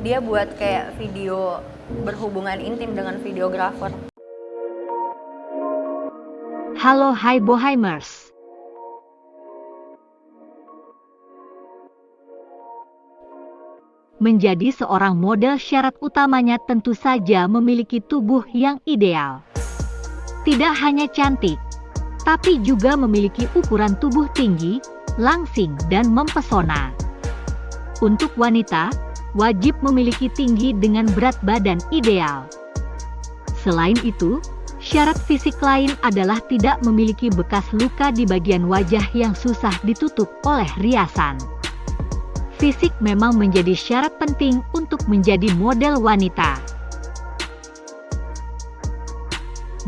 dia buat kayak video berhubungan intim dengan videografer. Halo hai Bohemers. Menjadi seorang model syarat utamanya tentu saja memiliki tubuh yang ideal. Tidak hanya cantik, tapi juga memiliki ukuran tubuh tinggi, langsing dan mempesona. Untuk wanita, wajib memiliki tinggi dengan berat badan ideal. Selain itu, syarat fisik lain adalah tidak memiliki bekas luka di bagian wajah yang susah ditutup oleh riasan. Fisik memang menjadi syarat penting untuk menjadi model wanita.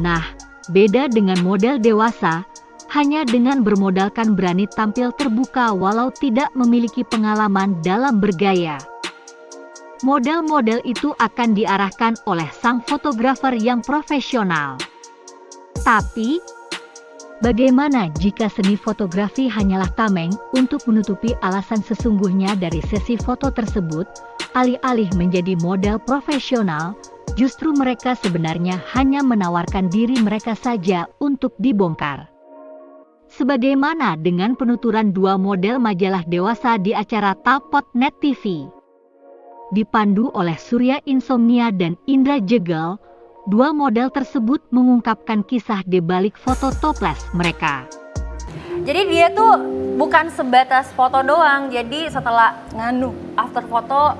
Nah, beda dengan model dewasa, hanya dengan bermodalkan berani tampil terbuka walau tidak memiliki pengalaman dalam bergaya. Model-model itu akan diarahkan oleh sang fotografer yang profesional. Tapi, Bagaimana jika seni fotografi hanyalah tameng untuk menutupi alasan sesungguhnya dari sesi foto tersebut, alih-alih menjadi model profesional, justru mereka sebenarnya hanya menawarkan diri mereka saja untuk dibongkar. Sebagaimana dengan penuturan dua model majalah dewasa di acara Tapot Net TV. Dipandu oleh Surya Insomnia dan Indra Jegel, Dua model tersebut mengungkapkan kisah di balik foto toples mereka. Jadi dia tuh bukan sebatas foto doang, jadi setelah nganu after foto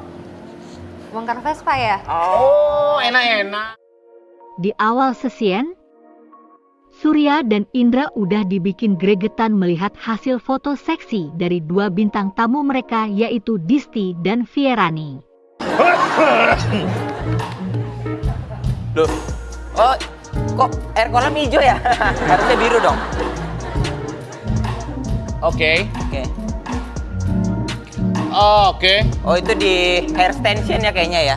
bongkar Vespa ya. Oh, enak-enak. Di awal sesien, Surya dan Indra udah dibikin gregetan melihat hasil foto seksi dari dua bintang tamu mereka yaitu Disti dan Fierani. Loh, oh kok air kolam hijau ya? Harusnya biru dong. Oke. Oke. Oh, Oke. Oh itu di hair extension ya kayaknya ya?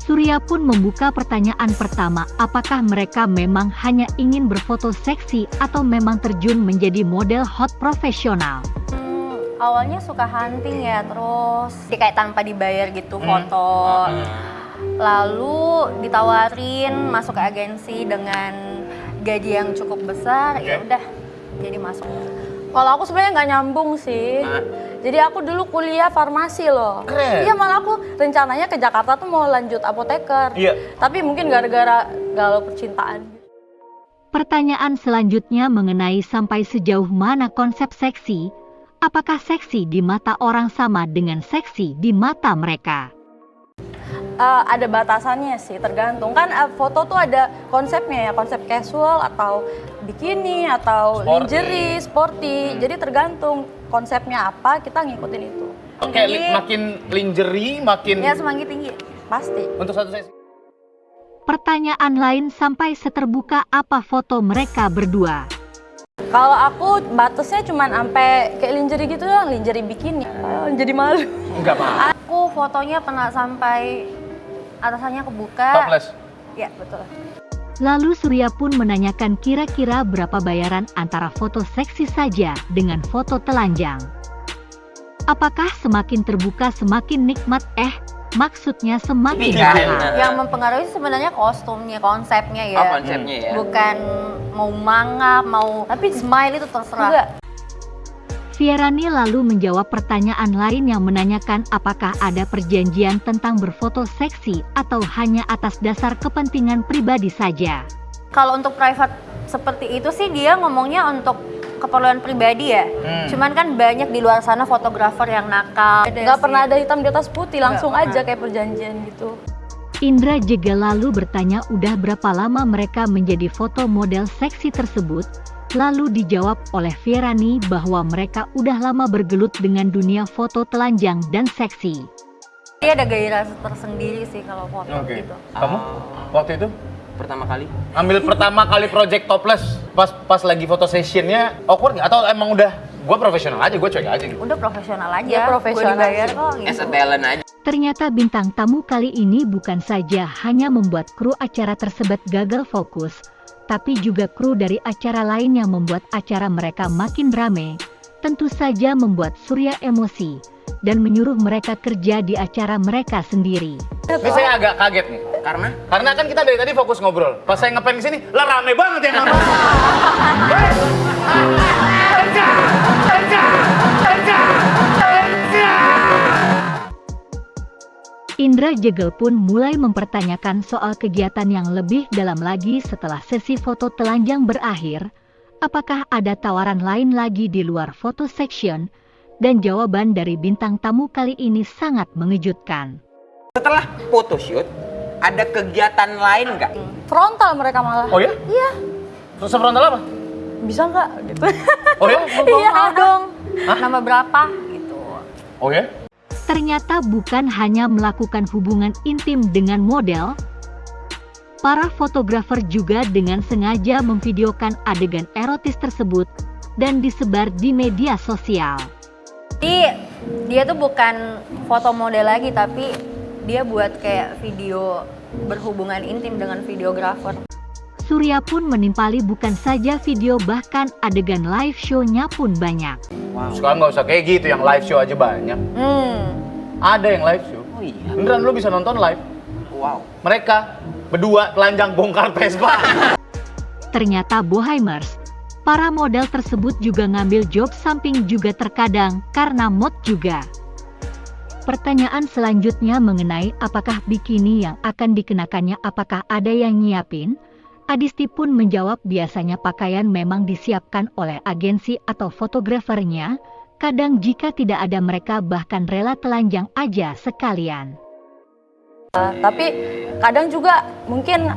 Surya pun membuka pertanyaan pertama, apakah mereka memang hanya ingin berfoto seksi atau memang terjun menjadi model hot profesional? Hmm, awalnya suka hunting ya, terus kayak tanpa dibayar gitu Hmm. foto. Lalu ditawarin masuk ke agensi dengan gaji yang cukup besar, ya Oke. udah jadi masuk. Kalau aku sebenarnya nggak nyambung sih. Jadi aku dulu kuliah farmasi loh. Keren. Iya malah aku rencananya ke Jakarta tuh mau lanjut apoteker. Iya. Tapi mungkin gara-gara galau percintaan. Pertanyaan selanjutnya mengenai sampai sejauh mana konsep seksi, apakah seksi di mata orang sama dengan seksi di mata mereka? Eh, ada batasannya sih, tergantung kan eh, foto tuh ada konsepnya ya, konsep casual atau bikini atau Sporty. lingerie, sporty. Jadi tergantung konsepnya apa, kita ngikutin itu. Oke, Jadi- li- makin lingerie, makin Ya semanggi tinggi. Pasti. untuk satu sesi. Pertanyaan lain sampai seterbuka apa foto mereka berdua. Kalau aku batasnya cuman sampai kayak lingerie gitu doang, lingerie bikini. Eh, jadi malu. Enggak apa. Aku fotonya pernah sampai atasannya kebuka. Topless. Ya betul. Lalu Surya pun menanyakan kira-kira berapa bayaran antara foto seksi saja dengan foto telanjang. Apakah semakin terbuka semakin nikmat? Eh, maksudnya semakin mahal. benar. Yang mempengaruhi sebenarnya kostumnya, konsepnya ya. Oh konsepnya ya? Bukan mau mangap, mau Tapi- smile itu terserah. Enggak. Fierani lalu menjawab pertanyaan lain yang menanyakan apakah ada perjanjian tentang berfoto seksi atau hanya atas dasar kepentingan pribadi saja. Kalau untuk private seperti itu sih dia ngomongnya untuk keperluan pribadi ya. Hmm. Cuman kan banyak di luar sana fotografer yang nakal. Nggak pernah ada hitam di atas putih, langsung Nggak aja kayak perjanjian gitu. Indra juga lalu bertanya udah berapa lama mereka menjadi foto model seksi tersebut, lalu dijawab oleh Fierani bahwa mereka udah lama bergelut dengan dunia foto telanjang dan seksi. Dia ada gairah tersendiri sih kalau foto Oke. gitu. Kamu waktu itu Pertama kali? ambil pertama kali project topless pas pas lagi foto sessionnya awkward nggak? Atau emang udah gue profesional aja, gue cuek aja gitu. Udah profesional aja. Dia profesional Gua dibayar kok As gitu. a talent aja. Ternyata bintang tamu kali ini bukan saja hanya membuat kru acara tersebut gagal fokus, tapi juga kru dari acara lain yang membuat acara mereka makin rame, tentu saja membuat Surya emosi, dan menyuruh mereka kerja di acara mereka sendiri. Ini saya agak kaget nih. Karena Karena kan kita dari tadi fokus ngobrol. Pas saya ngepen ke sini, lah rame banget yang nonton. Indra Jegel pun mulai mempertanyakan soal kegiatan yang lebih dalam lagi setelah sesi foto telanjang berakhir. Apakah ada tawaran lain lagi di luar foto section? Dan jawaban dari bintang tamu kali ini sangat mengejutkan. setelah photoshoot, ada kegiatan lain nggak? Frontal mereka malah. Oh ya? Iya. Terus frontal apa? Bisa nggak gitu? Oh ya? Iya. Mau dong. Nama berapa gitu. Oh ya? Ternyata bukan hanya melakukan hubungan intim dengan model, para fotografer juga dengan sengaja memvideokan adegan erotis tersebut dan disebar di media sosial. Jadi dia tuh bukan foto model lagi tapi dia buat kayak video berhubungan intim dengan videografer. Surya pun menimpali bukan saja video bahkan adegan live show-nya pun banyak. Sekarang nggak usah kayak gitu, yang live show aja banyak. Hmm. Ada yang live show. Oh iya. Beneran lo bisa nonton live. Wow. Mereka berdua telanjang bongkar Vespa. Ternyata Boheimers, para model tersebut juga ngambil job samping juga terkadang karena mod juga. Pertanyaan selanjutnya mengenai apakah bikini yang akan dikenakannya apakah ada yang nyiapin? Adisti pun menjawab biasanya pakaian memang disiapkan oleh agensi atau fotografernya, kadang jika tidak ada mereka bahkan rela telanjang aja sekalian. Tapi kadang juga mungkin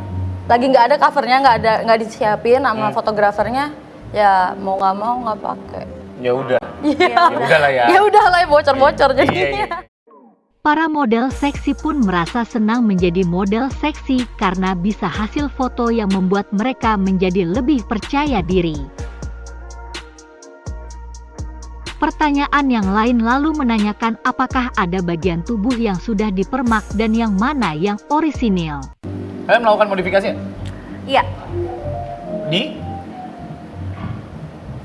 lagi nggak ada covernya, nggak ada nggak disiapin sama Hmm. fotografernya, ya mau nggak mau nggak pakai. ya udah. Iya. Ya udah lah ya. Ya udah lah bocor-bocor Iya, jadinya. iya. Para model seksi pun merasa senang menjadi model seksi karena bisa hasil foto yang membuat mereka menjadi lebih percaya diri. Pertanyaan yang lain lalu menanyakan apakah ada bagian tubuh yang sudah dipermak dan yang mana yang orisinil. Kalian melakukan modifikasi ya? Iya. Di?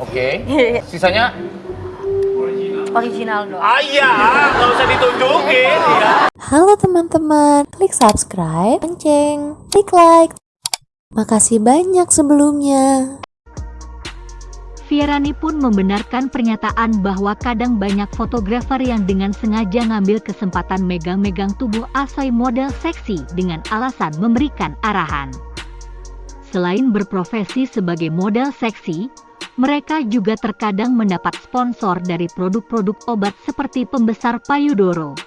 Oke. Sisanya? Original dong. Ah iya, nggak usah ditunjukin. ya. Halo teman-teman, klik subscribe, lonceng, klik like. Makasih banyak sebelumnya. Fierani pun membenarkan pernyataan bahwa kadang banyak fotografer yang dengan sengaja ngambil kesempatan megang-megang tubuh asoy model seksi dengan alasan memberikan arahan. Selain berprofesi sebagai model seksi, mereka juga terkadang mendapat sponsor dari produk-produk obat seperti pembesar payudoro.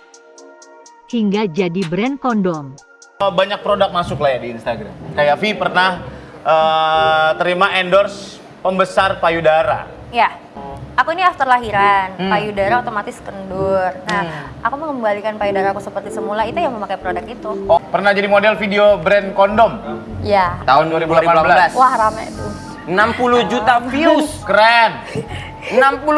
Hingga jadi brand kondom. Banyak produk masuk lah ya di Instagram. Kayak Vi pernah eh, terima endorse pembesar payudara. Ya. Aku ini after lahiran, Hmm. payudara otomatis kendur. Nah, aku mengembalikan payudara aku seperti semula itu yang memakai produk itu. Oh, pernah jadi model video brand kondom Ya. Tahun 2018. Wah rame tuh. 60 juta views. Keren. 60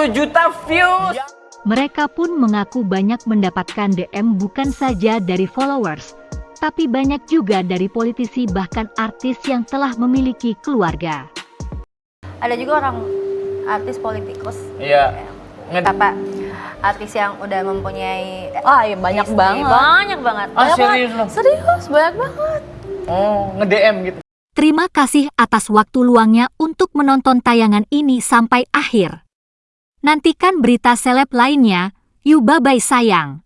juta views. Mereka pun mengaku banyak mendapatkan DM bukan saja dari followers, tapi banyak juga dari politisi bahkan artis yang telah memiliki keluarga. Ada juga orang artis politikus. Iya. Nge- Apa artis yang udah mempunyai Ah iya banyak istri. banget. Banyak banget. Ah, Banyak serius banget. loh? Serius banyak banget. Oh, nge-DM gitu. Terima kasih atas waktu luangnya untuk menonton tayangan ini sampai akhir. Nantikan berita seleb lainnya. Yuk bye-bye sayang.